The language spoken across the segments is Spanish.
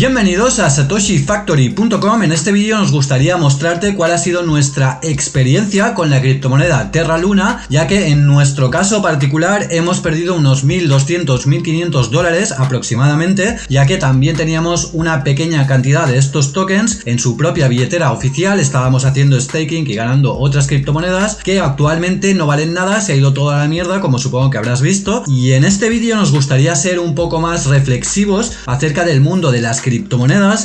Bienvenidos a satoshifactory.com. En este vídeo nos gustaría mostrarte cuál ha sido nuestra experiencia con la criptomoneda Terra Luna, ya que en nuestro caso particular hemos perdido unos 1200, 1500 dólares aproximadamente, ya que también teníamos una pequeña cantidad de estos tokens en su propia billetera oficial, estábamos haciendo staking y ganando otras criptomonedas que actualmente no valen nada, se ha ido toda la mierda como supongo que habrás visto, y en este vídeo nos gustaría ser un poco más reflexivos acerca del mundo de las criptomonedas,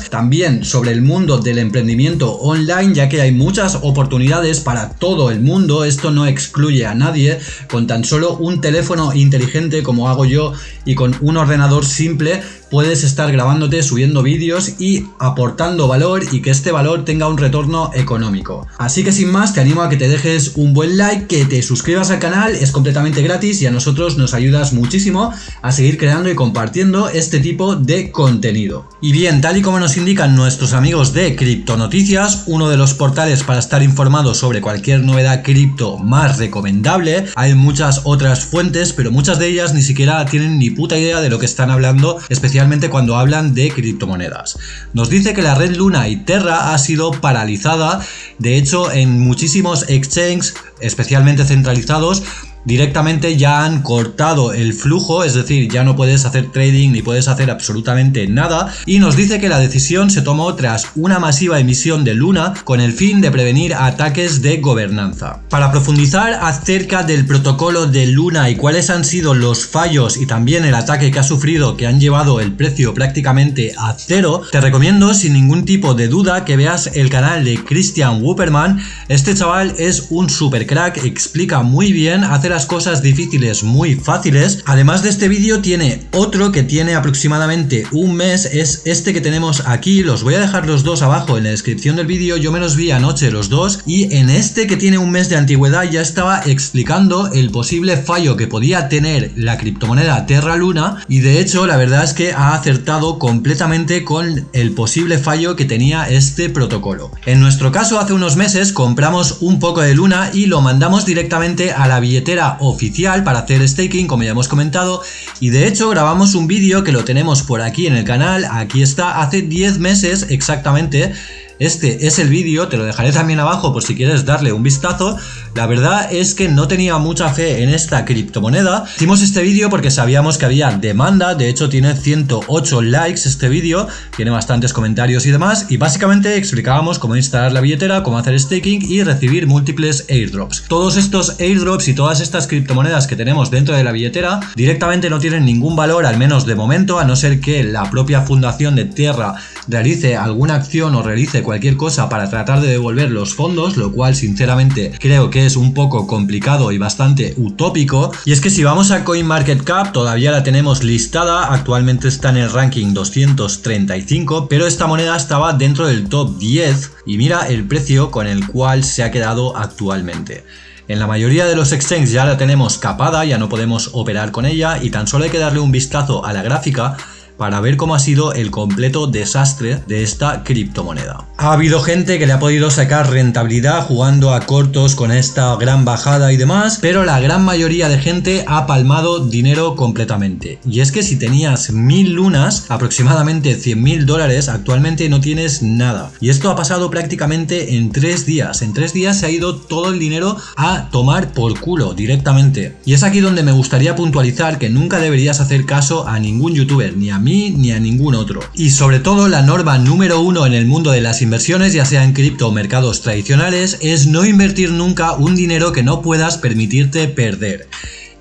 también sobre el mundo del emprendimiento online, ya que hay muchas oportunidades para todo el mundo, esto no excluye a nadie, con tan solo un teléfono inteligente como hago yo y con un ordenador simple puedes estar grabándote, subiendo vídeos y aportando valor y que este valor tenga un retorno económico. Así que sin más te animo a que te dejes un buen like, que te suscribas al canal, es completamente gratis y a nosotros nos ayudas muchísimo a seguir creando y compartiendo este tipo de contenido. Y bien, tal y como nos indican nuestros amigos de Cripto Noticias, uno de los portales para estar informado sobre cualquier novedad cripto más recomendable, hay muchas otras fuentes, pero muchas de ellas ni siquiera tienen ni puta idea de lo que están hablando, especialmente cuando hablan de criptomonedas. Nos dice que la red Luna y Terra ha sido paralizada, de hecho en muchísimos exchanges, especialmente centralizados, directamente ya han cortado el flujo, es decir, ya no puedes hacer trading ni puedes hacer absolutamente nada y nos dice que la decisión se tomó tras una masiva emisión de Luna con el fin de prevenir ataques de gobernanza. Para profundizar acerca del protocolo de Luna y cuáles han sido los fallos y también el ataque que ha sufrido que han llevado el precio prácticamente a cero, te recomiendo sin ningún tipo de duda que veas el canal de Christian Wupperman, este chaval es un super crack, explica muy bien hacer cosas difíciles muy fáciles. Además de este vídeo tiene otro que tiene aproximadamente un mes, es este que tenemos aquí, los voy a dejar los dos abajo en la descripción del vídeo, yo me los vi anoche los dos. Y en este que tiene un mes de antigüedad ya estaba explicando el posible fallo que podía tener la criptomoneda Terra Luna. Y de hecho la verdad es que ha acertado completamente con el posible fallo que tenía este protocolo. En nuestro caso hace unos meses compramos un poco de Luna y lo mandamos directamente a la billetera oficial para hacer staking, como ya hemos comentado, y de hecho grabamos un vídeo que lo tenemos por aquí en el canal, aquí está, hace 10 meses exactamente, este es el vídeo, te lo dejaré también abajo por si quieres darle un vistazo. La verdad es que no tenía mucha fe en esta criptomoneda. Hicimos este vídeo porque sabíamos que había demanda, de hecho tiene 108 likes este vídeo, tiene bastantes comentarios y demás, y básicamente explicábamos cómo instalar la billetera, cómo hacer staking y recibir múltiples airdrops. Todos estos airdrops y todas estas criptomonedas que tenemos dentro de la billetera directamente no tienen ningún valor, al menos de momento, a no ser que la propia fundación de Tierra realice alguna acción o realice cualquier cosa para tratar de devolver los fondos, lo cual sinceramente creo que es un poco complicado y bastante utópico. Y es que si vamos a CoinMarketCap todavía la tenemos listada, actualmente está en el ranking 235, pero esta moneda estaba dentro del top 10 y mira el precio con el cual se ha quedado actualmente. En la mayoría de los exchanges ya la tenemos capada, ya no podemos operar con ella y tan solo hay que darle un vistazo a la gráfica para ver cómo ha sido el completo desastre de esta criptomoneda. Ha habido gente que le ha podido sacar rentabilidad jugando a cortos con esta gran bajada y demás, pero la gran mayoría de gente ha palmado dinero completamente. Y es que si tenías mil lunas, aproximadamente 100 mil dólares, actualmente no tienes nada. Y esto ha pasado prácticamente en tres días. En tres días se ha ido todo el dinero a tomar por culo directamente. Y es aquí donde me gustaría puntualizar que nunca deberías hacer caso a ningún youtuber, ni a mí ni a ningún otro. Y sobre todo la norma número uno en el mundo de las inversiones, ya sea en cripto o mercados tradicionales, es no invertir nunca un dinero que no puedas permitirte perder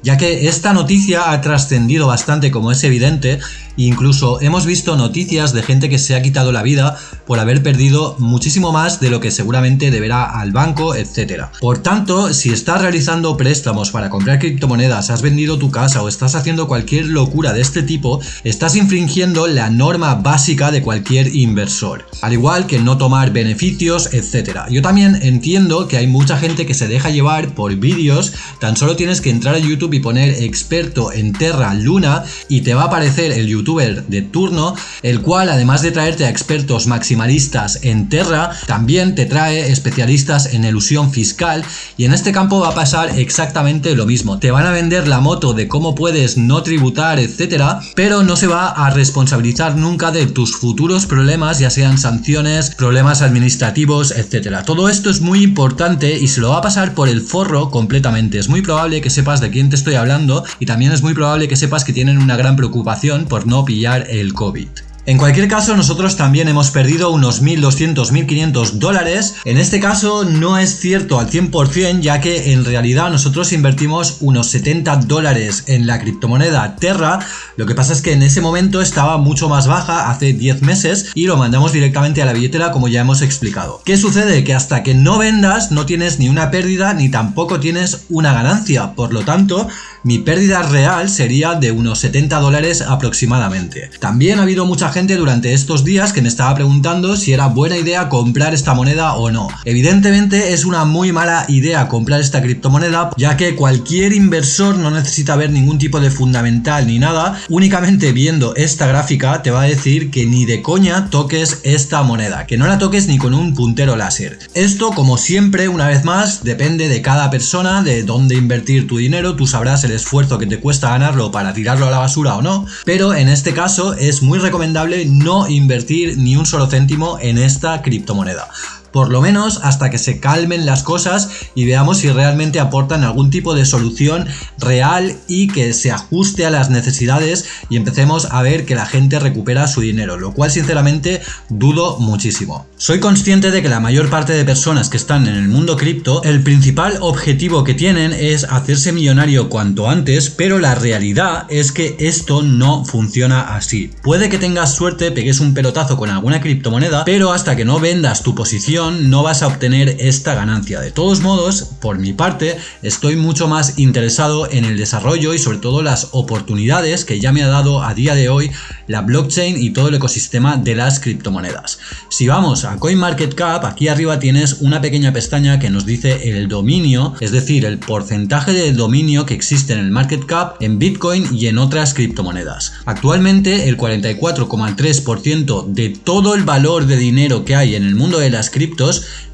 ya que esta noticia ha trascendido bastante como es evidente Incluso hemos visto noticias de gente que se ha quitado la vida por haber perdido muchísimo más de lo que seguramente deberá al banco, etc. Por tanto, si estás realizando préstamos para comprar criptomonedas, has vendido tu casa o estás haciendo cualquier locura de este tipo, estás infringiendo la norma básica de cualquier inversor. Al igual que no tomar beneficios, etc. Yo también entiendo que hay mucha gente que se deja llevar por vídeos, tan solo tienes que entrar a YouTube YouTube y poner experto en Terra Luna y te va a aparecer el de turno, el cual además de traerte a expertos maximalistas en Terra, también te trae especialistas en elusión fiscal y en este campo va a pasar exactamente lo mismo. Te van a vender la moto de cómo puedes no tributar, etcétera, pero no se va a responsabilizar nunca de tus futuros problemas, ya sean sanciones, problemas administrativos, etcétera. Todo esto es muy importante y se lo va a pasar por el forro completamente. Es muy probable que sepas de quién te estoy hablando y también es muy probable que sepas que tienen una gran preocupación por no pillar el COVID. En cualquier caso, nosotros también hemos perdido unos 1.200, 1.500 dólares. En este caso no es cierto al 100%, ya que en realidad nosotros invertimos unos 70 dólares en la criptomoneda Terra. Lo que pasa es que en ese momento estaba mucho más baja, hace 10 meses, y lo mandamos directamente a la billetera como ya hemos explicado. ¿Qué sucede? Que hasta que no vendas no tienes ni una pérdida ni tampoco tienes una ganancia. Por lo tanto, mi pérdida real sería de unos 70 dólares aproximadamente. También ha habido mucha gente durante estos días que me estaba preguntando si era buena idea comprar esta moneda o no. Evidentemente es una muy mala idea comprar esta criptomoneda ya que cualquier inversor no necesita ver ningún tipo de fundamental ni nada, únicamente viendo esta gráfica te va a decir que ni de coña toques esta moneda, que no la toques ni con un puntero láser. Esto como siempre una vez más depende de cada persona, de dónde invertir tu dinero, tú sabrás el esfuerzo que te cuesta ganarlo para tirarlo a la basura o no, pero en este caso es muy recomendable no invertir ni un solo céntimo en esta criptomoneda por lo menos hasta que se calmen las cosas y veamos si realmente aportan algún tipo de solución real y que se ajuste a las necesidades y empecemos a ver que la gente recupera su dinero, lo cual sinceramente dudo muchísimo. Soy consciente de que la mayor parte de personas que están en el mundo cripto, el principal objetivo que tienen es hacerse millonario cuanto antes, pero la realidad es que esto no funciona así. Puede que tengas suerte, pegues un pelotazo con alguna criptomoneda, pero hasta que no vendas tu posición no vas a obtener esta ganancia. De todos modos, por mi parte, estoy mucho más interesado en el desarrollo y sobre todo las oportunidades que ya me ha dado a día de hoy la blockchain y todo el ecosistema de las criptomonedas. Si vamos a CoinMarketCap, aquí arriba tienes una pequeña pestaña que nos dice el dominio, es decir, el porcentaje de dominio que existe en el market cap en Bitcoin y en otras criptomonedas. Actualmente el 44,3% de todo el valor de dinero que hay en el mundo de las criptomonedas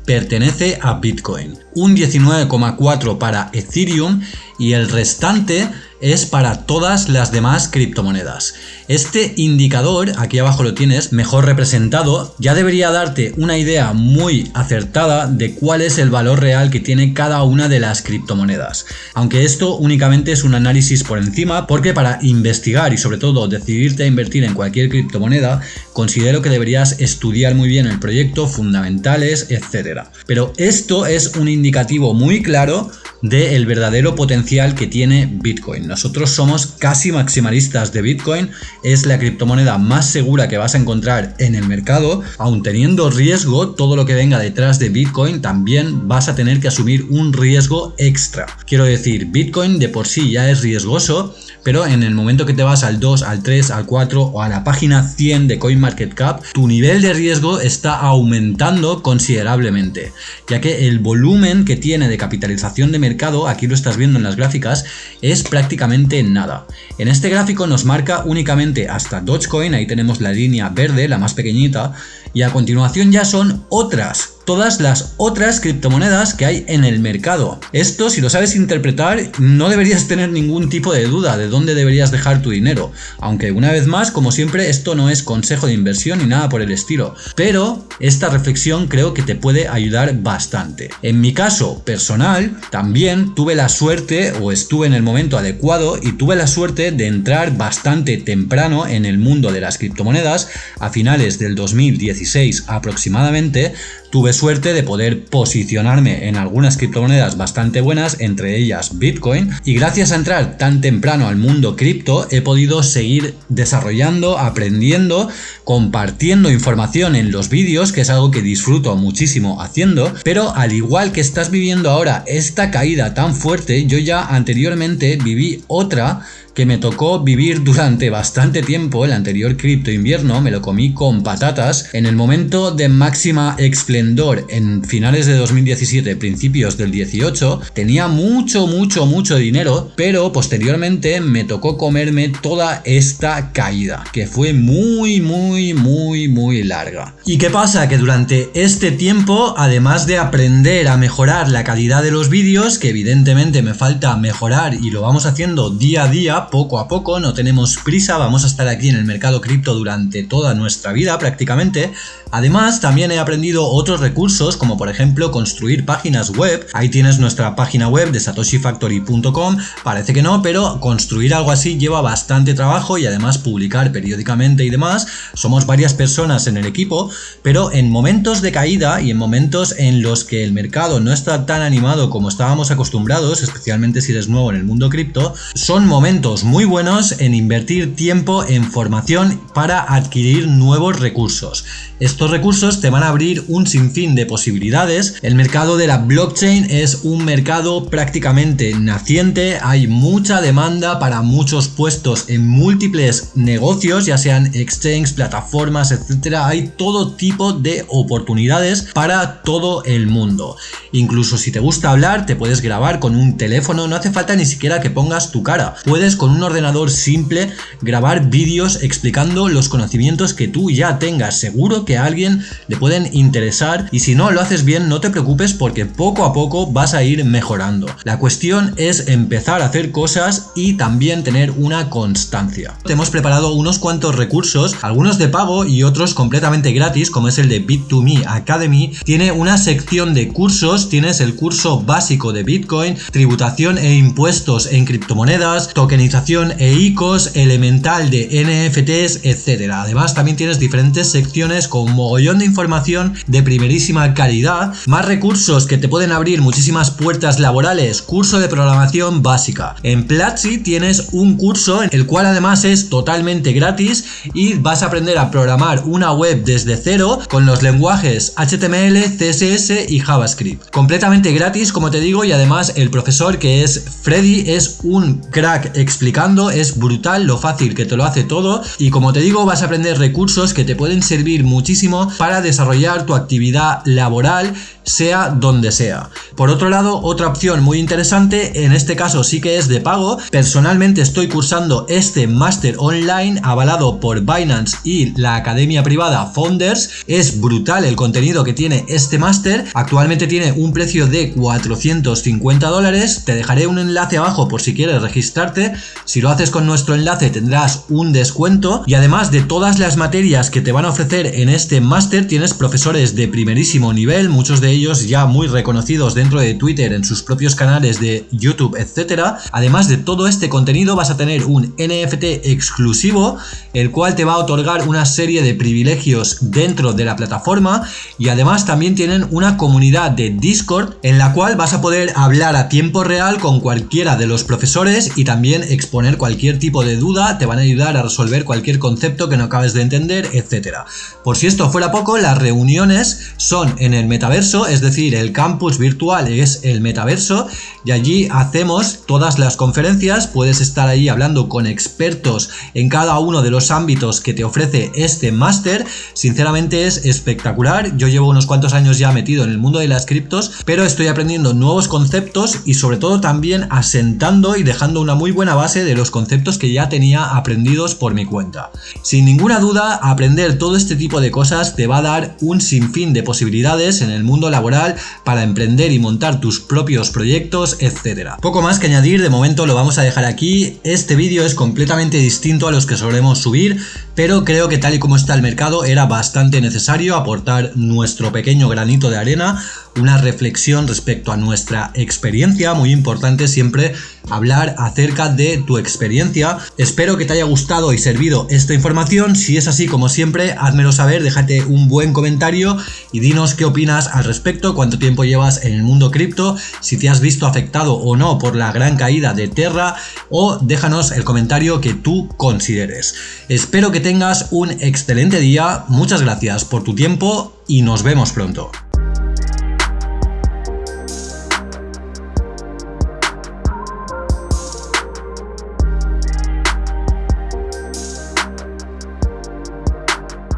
pertenece a Bitcoin, un 19,4 para Ethereum y el restante es para todas las demás criptomonedas. Este indicador, aquí abajo lo tienes, mejor representado, ya debería darte una idea muy acertada de cuál es el valor real que tiene cada una de las criptomonedas. Aunque esto únicamente es un análisis por encima, porque para investigar y sobre todo decidirte a invertir en cualquier criptomoneda, considero que deberías estudiar muy bien el proyecto, fundamentales, etc. Pero esto es un indicativo muy claro del verdadero potencial que tiene Bitcoin. Nosotros somos casi maximalistas de Bitcoin, es la criptomoneda más segura que vas a encontrar en el mercado, aun teniendo riesgo, todo lo que venga detrás de Bitcoin también vas a tener que asumir un riesgo extra. Quiero decir, Bitcoin de por sí ya es riesgoso, pero en el momento que te vas al 2, al 3, al 4 o a la página 100 de CoinMarketCap, tu nivel de riesgo está aumentando considerablemente, ya que el volumen que tiene de capitalización de mercado, aquí lo estás viendo en las gráficas, es prácticamente nada. En este gráfico nos marca únicamente hasta Dogecoin, ahí tenemos la línea verde, la más pequeñita, y a continuación ya son otras todas las otras criptomonedas que hay en el mercado. Esto, si lo sabes interpretar, no deberías tener ningún tipo de duda de dónde deberías dejar tu dinero. Aunque una vez más, como siempre, esto no es consejo de inversión ni nada por el estilo. Pero esta reflexión creo que te puede ayudar bastante. En mi caso personal, también tuve la suerte o estuve en el momento adecuado y tuve la suerte de entrar bastante temprano en el mundo de las criptomonedas a finales del 2016 aproximadamente tuve suerte de poder posicionarme en algunas criptomonedas bastante buenas, entre ellas Bitcoin, y gracias a entrar tan temprano al mundo cripto he podido seguir desarrollando, aprendiendo, compartiendo información en los vídeos, que es algo que disfruto muchísimo haciendo, pero al igual que estás viviendo ahora esta caída tan fuerte, yo ya anteriormente viví otra que me tocó vivir durante bastante tiempo, el anterior cripto invierno me lo comí con patatas, en el momento de máxima esplendor en finales de 2017, principios del 18, tenía mucho, mucho, mucho dinero, pero posteriormente me tocó comerme toda esta caída, que fue muy, muy, muy, muy larga. ¿Y qué pasa? Que durante este tiempo, además de aprender a mejorar la calidad de los vídeos, que evidentemente me falta mejorar y lo vamos haciendo día a día, poco a poco, no tenemos prisa, vamos a estar aquí en el mercado cripto durante toda nuestra vida prácticamente. Además, también he aprendido otros recursos, como por ejemplo construir páginas web. Ahí tienes nuestra página web de satoshifactory.com, parece que no, pero construir algo así lleva bastante trabajo y además publicar periódicamente y demás. Somos varias personas en el equipo, pero en momentos de caída y en momentos en los que el mercado no está tan animado como estábamos acostumbrados, especialmente si eres nuevo en el mundo cripto, son momentos muy buenos en invertir tiempo en formación para adquirir nuevos recursos. Estos recursos te van a abrir un sinfín de posibilidades. El mercado de la blockchain es un mercado prácticamente naciente, hay mucha demanda para muchos puestos en múltiples negocios, ya sean exchanges, plataformas, etcétera. Hay todo tipo de oportunidades para todo el mundo. Incluso si te gusta hablar, te puedes grabar con un teléfono, no hace falta ni siquiera que pongas tu cara. Puedes con un ordenador simple grabar vídeos explicando los conocimientos que tú ya tengas. Seguro que a alguien le pueden interesar y si no lo haces bien no te preocupes porque poco a poco vas a ir mejorando. La cuestión es empezar a hacer cosas y también tener una constancia. Te hemos preparado unos cuantos recursos, algunos de pago y otros completamente gratis como es el de Bit2Me Academy. Tiene una sección de cursos, tienes el curso básico de Bitcoin, tributación e impuestos en criptomonedas, tokenización e ICOs, elemental de NFTs, etcétera. Además también tienes diferentes secciones con un mogollón de información de primerísima calidad, más recursos que te pueden abrir muchísimas puertas laborales, curso de programación básica. En Platzi tienes un curso, el cual además es totalmente gratis y vas a aprender a programar una web desde cero con los lenguajes HTML, CSS y JavaScript. Completamente gratis, como te digo, y además el profesor que es Freddy es un crack explicando, es brutal lo fácil que te lo hace todo y como te digo vas a aprender recursos que te pueden servir muchísimo para desarrollar tu actividad laboral sea donde sea. Por otro lado, otra opción muy interesante, en este caso sí que es de pago, personalmente estoy cursando este máster online avalado por Binance y la academia privada Founders, es brutal el contenido que tiene este máster, actualmente tiene un precio de 450 dólares, te dejaré un enlace abajo por si quieres registrarte, si lo haces con nuestro enlace tendrás un descuento y además de todas las materias que te van a ofrecer en este máster tienes profesores de primerísimo nivel, muchos de ellos ya muy reconocidos dentro de Twitter en sus propios canales de YouTube, etcétera. Además de todo este contenido vas a tener un NFT exclusivo, el cual te va a otorgar una serie de privilegios dentro de la plataforma y además también tienen una comunidad de Discord en la cual vas a poder hablar a tiempo real con cualquiera de los profesores y también exponer cualquier tipo de duda, te van a ayudar a resolver cualquier concepto que no acabes de entender, etcétera. Por si esto fuera poco, las reuniones son en el metaverso, es decir, el campus virtual es el metaverso y allí hacemos todas las conferencias, puedes estar ahí hablando con expertos en cada uno de los ámbitos que te ofrece este máster, sinceramente es espectacular, yo llevo unos cuantos años ya metido en el mundo de las criptos, pero estoy aprendiendo nuevos conceptos y sobre todo también asentando y dejando una muy buena base de los conceptos que ya tenía aprendidos por mi cuenta. Sin ninguna duda, aprender todo este tipo de cosas te va a dar un sinfín de posibilidades en el mundo laboral para emprender y montar tus propios proyectos, etcétera. Poco más que añadir, de momento lo vamos a dejar aquí. Este vídeo es completamente distinto a los que solemos subir, pero creo que tal y como está el mercado era bastante necesario aportar nuestro pequeño granito de arena una reflexión respecto a nuestra experiencia, muy importante siempre hablar acerca de tu experiencia. Espero que te haya gustado y servido esta información, si es así como siempre, házmelo saber, déjate un buen comentario y dinos qué opinas al respecto, cuánto tiempo llevas en el mundo cripto, si te has visto afectado o no por la gran caída de Terra o déjanos el comentario que tú consideres. Espero que tengas un excelente día, muchas gracias por tu tiempo y nos vemos pronto.